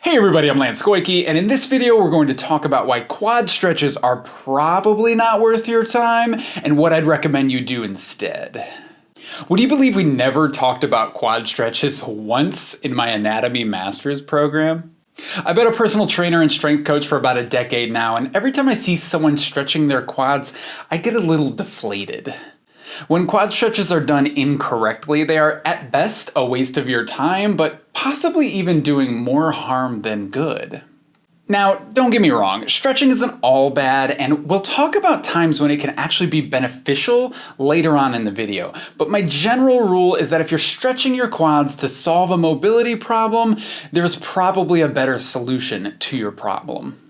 Hey everybody, I'm Lance Goyke, and in this video we're going to talk about why quad stretches are probably not worth your time, and what I'd recommend you do instead. Would you believe we never talked about quad stretches once in my Anatomy Masters program? I've been a personal trainer and strength coach for about a decade now, and every time I see someone stretching their quads, I get a little deflated. When quad stretches are done incorrectly, they are at best a waste of your time, but possibly even doing more harm than good. Now, don't get me wrong, stretching isn't all bad, and we'll talk about times when it can actually be beneficial later on in the video. But my general rule is that if you're stretching your quads to solve a mobility problem, there's probably a better solution to your problem.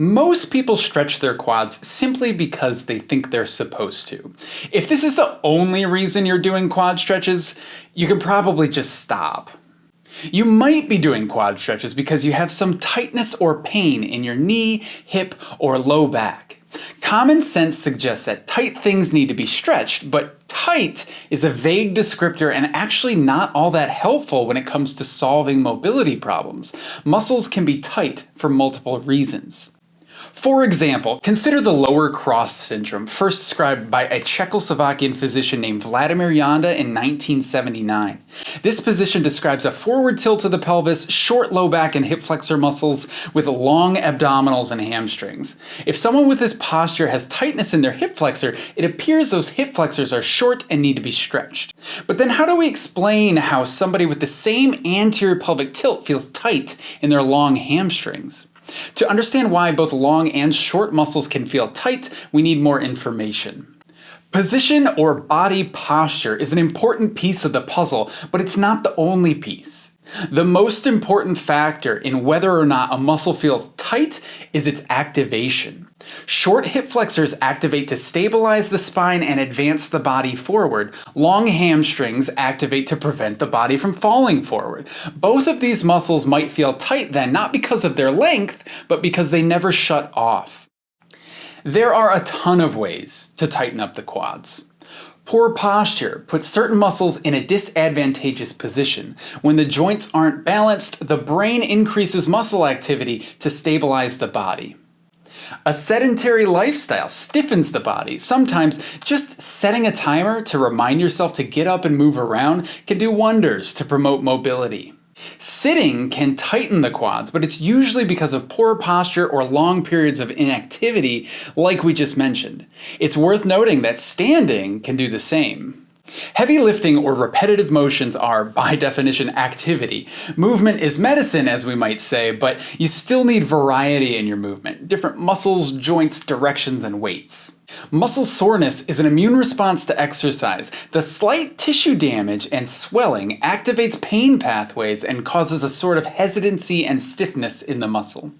Most people stretch their quads simply because they think they're supposed to. If this is the only reason you're doing quad stretches, you can probably just stop. You might be doing quad stretches because you have some tightness or pain in your knee, hip, or low back. Common sense suggests that tight things need to be stretched, but tight is a vague descriptor and actually not all that helpful when it comes to solving mobility problems. Muscles can be tight for multiple reasons. For example, consider the lower cross syndrome, first described by a Czechoslovakian physician named Vladimir Janda in 1979. This position describes a forward tilt of the pelvis, short low back and hip flexor muscles with long abdominals and hamstrings. If someone with this posture has tightness in their hip flexor, it appears those hip flexors are short and need to be stretched. But then how do we explain how somebody with the same anterior pelvic tilt feels tight in their long hamstrings? To understand why both long and short muscles can feel tight, we need more information. Position or body posture is an important piece of the puzzle, but it's not the only piece. The most important factor in whether or not a muscle feels tight is its activation. Short hip flexors activate to stabilize the spine and advance the body forward. Long hamstrings activate to prevent the body from falling forward. Both of these muscles might feel tight then, not because of their length, but because they never shut off. There are a ton of ways to tighten up the quads. Poor posture puts certain muscles in a disadvantageous position. When the joints aren't balanced, the brain increases muscle activity to stabilize the body. A sedentary lifestyle stiffens the body. Sometimes just setting a timer to remind yourself to get up and move around can do wonders to promote mobility. Sitting can tighten the quads, but it's usually because of poor posture or long periods of inactivity like we just mentioned. It's worth noting that standing can do the same. Heavy lifting or repetitive motions are, by definition, activity. Movement is medicine, as we might say, but you still need variety in your movement, different muscles, joints, directions, and weights. Muscle soreness is an immune response to exercise. The slight tissue damage and swelling activates pain pathways and causes a sort of hesitancy and stiffness in the muscle.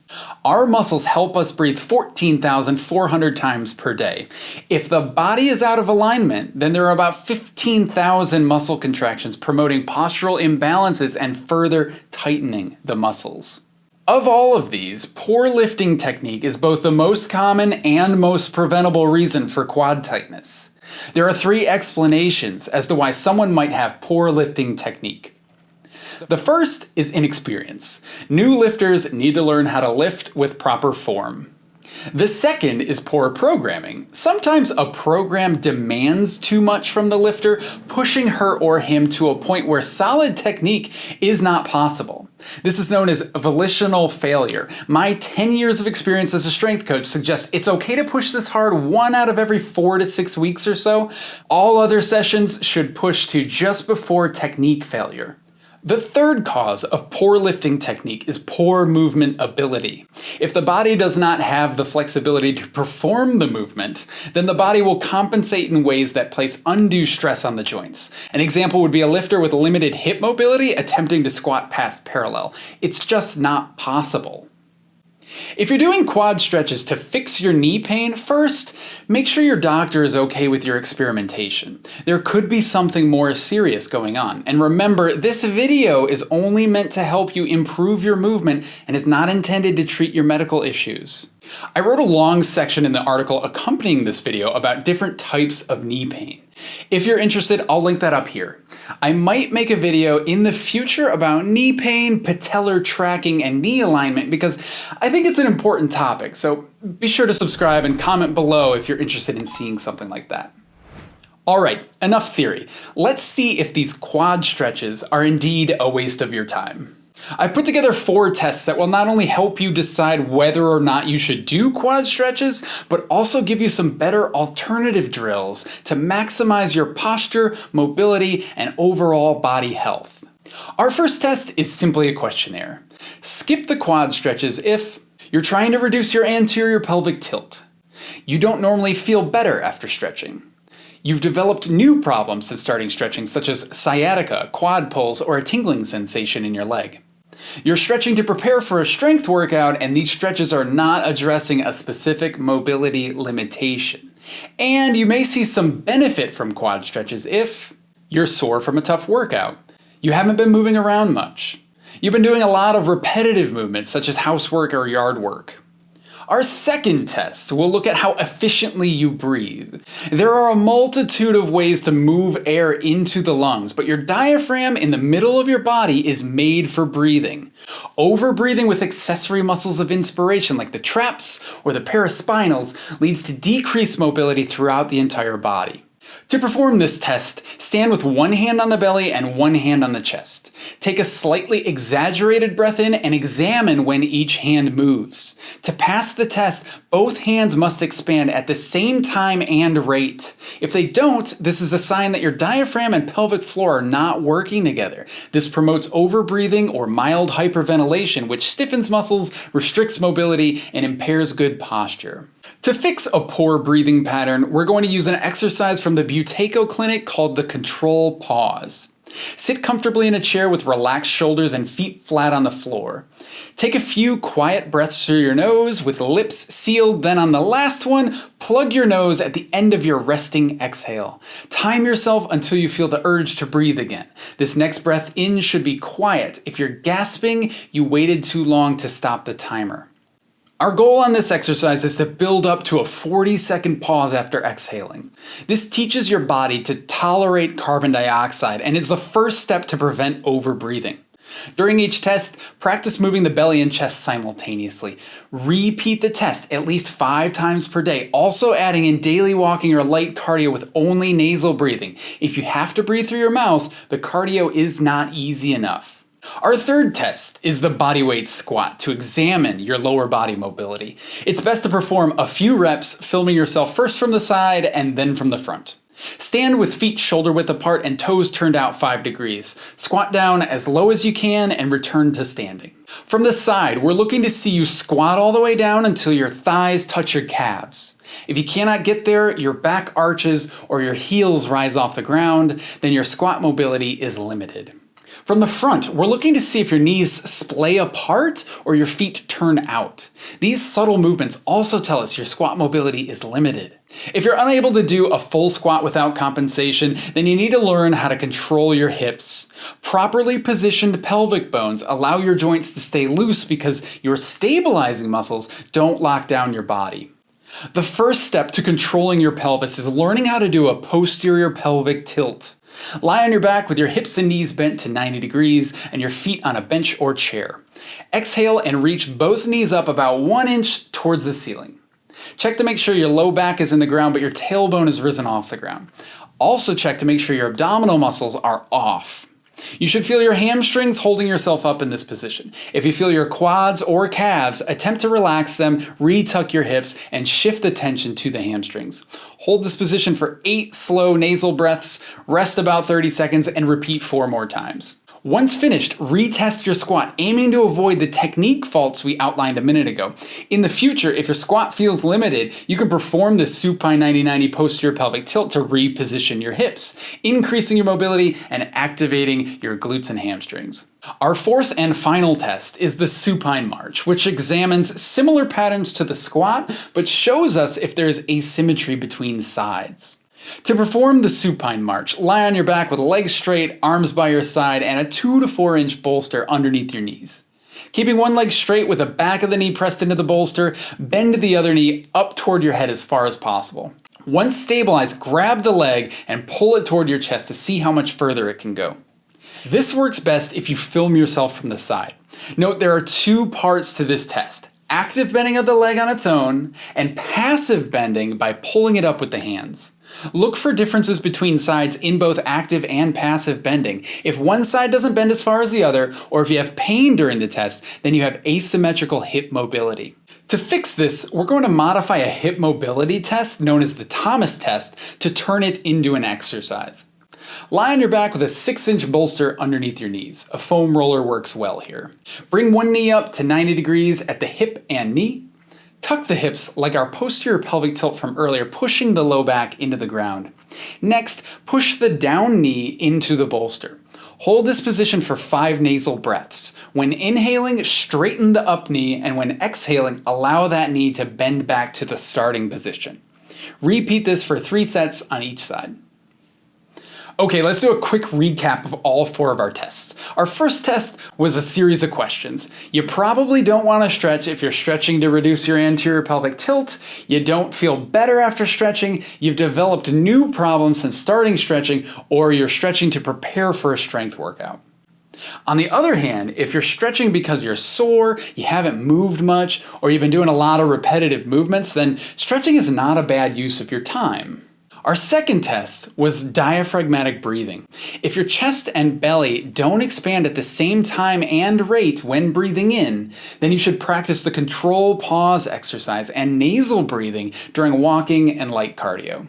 Our muscles help us breathe 14,400 times per day. If the body is out of alignment, then there are about 15,000 muscle contractions promoting postural imbalances and further tightening the muscles. Of all of these, poor lifting technique is both the most common and most preventable reason for quad tightness. There are three explanations as to why someone might have poor lifting technique. The first is inexperience. New lifters need to learn how to lift with proper form. The second is poor programming. Sometimes a program demands too much from the lifter, pushing her or him to a point where solid technique is not possible. This is known as volitional failure. My 10 years of experience as a strength coach suggests it's okay to push this hard one out of every four to six weeks or so. All other sessions should push to just before technique failure. The third cause of poor lifting technique is poor movement ability. If the body does not have the flexibility to perform the movement, then the body will compensate in ways that place undue stress on the joints. An example would be a lifter with limited hip mobility attempting to squat past parallel. It's just not possible. If you're doing quad stretches to fix your knee pain, first, make sure your doctor is okay with your experimentation. There could be something more serious going on. And remember, this video is only meant to help you improve your movement and is not intended to treat your medical issues. I wrote a long section in the article accompanying this video about different types of knee pain. If you're interested, I'll link that up here. I might make a video in the future about knee pain, patellar tracking, and knee alignment because I think it's an important topic, so be sure to subscribe and comment below if you're interested in seeing something like that. Alright, enough theory. Let's see if these quad stretches are indeed a waste of your time. I put together four tests that will not only help you decide whether or not you should do quad stretches, but also give you some better alternative drills to maximize your posture, mobility, and overall body health. Our first test is simply a questionnaire. Skip the quad stretches if you're trying to reduce your anterior pelvic tilt. You don't normally feel better after stretching. You've developed new problems since starting stretching, such as sciatica, quad pulls, or a tingling sensation in your leg. You're stretching to prepare for a strength workout, and these stretches are not addressing a specific mobility limitation. And you may see some benefit from quad stretches if you're sore from a tough workout. You haven't been moving around much. You've been doing a lot of repetitive movements, such as housework or yard work. Our second test will look at how efficiently you breathe. There are a multitude of ways to move air into the lungs, but your diaphragm in the middle of your body is made for breathing. Over-breathing with accessory muscles of inspiration like the traps or the paraspinals leads to decreased mobility throughout the entire body. To perform this test, stand with one hand on the belly and one hand on the chest. Take a slightly exaggerated breath in and examine when each hand moves. To pass the test, both hands must expand at the same time and rate. If they don't, this is a sign that your diaphragm and pelvic floor are not working together. This promotes overbreathing or mild hyperventilation, which stiffens muscles, restricts mobility, and impairs good posture. To fix a poor breathing pattern, we're going to use an exercise from the Buteyko Clinic called the Control Pause. Sit comfortably in a chair with relaxed shoulders and feet flat on the floor. Take a few quiet breaths through your nose with lips sealed, then on the last one, plug your nose at the end of your resting exhale. Time yourself until you feel the urge to breathe again. This next breath in should be quiet. If you're gasping, you waited too long to stop the timer. Our goal on this exercise is to build up to a 40 second pause after exhaling. This teaches your body to tolerate carbon dioxide and is the first step to prevent overbreathing. During each test, practice moving the belly and chest simultaneously. Repeat the test at least five times per day, also adding in daily walking or light cardio with only nasal breathing. If you have to breathe through your mouth, the cardio is not easy enough. Our third test is the bodyweight squat to examine your lower body mobility. It's best to perform a few reps, filming yourself first from the side and then from the front. Stand with feet shoulder width apart and toes turned out 5 degrees. Squat down as low as you can and return to standing. From the side, we're looking to see you squat all the way down until your thighs touch your calves. If you cannot get there, your back arches or your heels rise off the ground, then your squat mobility is limited. From the front, we're looking to see if your knees splay apart or your feet turn out. These subtle movements also tell us your squat mobility is limited. If you're unable to do a full squat without compensation, then you need to learn how to control your hips. Properly positioned pelvic bones allow your joints to stay loose because your stabilizing muscles don't lock down your body. The first step to controlling your pelvis is learning how to do a posterior pelvic tilt. Lie on your back with your hips and knees bent to 90 degrees and your feet on a bench or chair. Exhale and reach both knees up about one inch towards the ceiling. Check to make sure your low back is in the ground but your tailbone is risen off the ground. Also check to make sure your abdominal muscles are off. You should feel your hamstrings holding yourself up in this position. If you feel your quads or calves, attempt to relax them, retuck your hips, and shift the tension to the hamstrings. Hold this position for 8 slow nasal breaths, rest about 30 seconds, and repeat 4 more times. Once finished, retest your squat, aiming to avoid the technique faults we outlined a minute ago. In the future, if your squat feels limited, you can perform the supine 90-90 posterior pelvic tilt to reposition your hips, increasing your mobility and activating your glutes and hamstrings. Our fourth and final test is the supine march, which examines similar patterns to the squat, but shows us if there is asymmetry between sides. To perform the supine march, lie on your back with legs straight, arms by your side, and a 2 to 4 inch bolster underneath your knees. Keeping one leg straight with the back of the knee pressed into the bolster, bend the other knee up toward your head as far as possible. Once stabilized, grab the leg and pull it toward your chest to see how much further it can go. This works best if you film yourself from the side. Note there are two parts to this test. Active bending of the leg on its own, and passive bending by pulling it up with the hands. Look for differences between sides in both active and passive bending. If one side doesn't bend as far as the other, or if you have pain during the test, then you have asymmetrical hip mobility. To fix this, we're going to modify a hip mobility test known as the Thomas test to turn it into an exercise. Lie on your back with a 6 inch bolster underneath your knees. A foam roller works well here. Bring one knee up to 90 degrees at the hip and knee. Tuck the hips like our posterior pelvic tilt from earlier, pushing the low back into the ground. Next, push the down knee into the bolster. Hold this position for five nasal breaths. When inhaling, straighten the up knee, and when exhaling, allow that knee to bend back to the starting position. Repeat this for three sets on each side. Okay, let's do a quick recap of all four of our tests. Our first test was a series of questions. You probably don't want to stretch if you're stretching to reduce your anterior pelvic tilt, you don't feel better after stretching, you've developed new problems since starting stretching, or you're stretching to prepare for a strength workout. On the other hand, if you're stretching because you're sore, you haven't moved much, or you've been doing a lot of repetitive movements, then stretching is not a bad use of your time. Our second test was diaphragmatic breathing. If your chest and belly don't expand at the same time and rate when breathing in, then you should practice the control pause exercise and nasal breathing during walking and light cardio.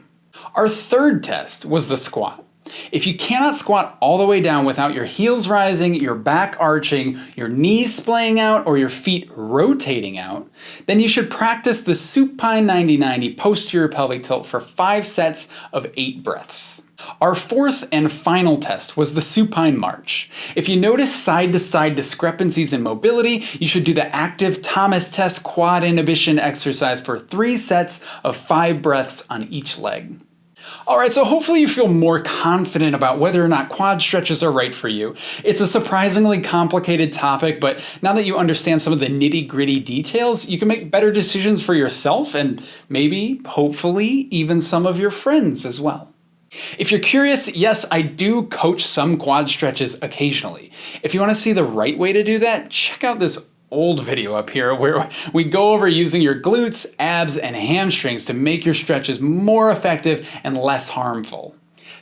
Our third test was the squat. If you cannot squat all the way down without your heels rising, your back arching, your knees splaying out, or your feet rotating out, then you should practice the supine 90-90 posterior pelvic tilt for five sets of eight breaths. Our fourth and final test was the supine march. If you notice side-to-side -side discrepancies in mobility, you should do the active Thomas test quad inhibition exercise for three sets of five breaths on each leg. Alright, so hopefully you feel more confident about whether or not quad stretches are right for you. It's a surprisingly complicated topic, but now that you understand some of the nitty gritty details, you can make better decisions for yourself and maybe, hopefully, even some of your friends as well. If you're curious, yes, I do coach some quad stretches occasionally. If you want to see the right way to do that, check out this old video up here where we go over using your glutes, abs, and hamstrings to make your stretches more effective and less harmful.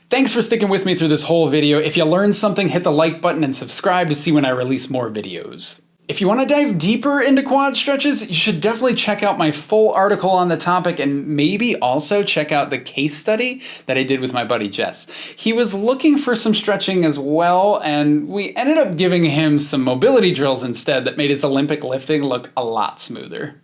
Thanks for sticking with me through this whole video. If you learned something, hit the like button and subscribe to see when I release more videos. If you want to dive deeper into quad stretches, you should definitely check out my full article on the topic and maybe also check out the case study that I did with my buddy Jess. He was looking for some stretching as well, and we ended up giving him some mobility drills instead that made his Olympic lifting look a lot smoother.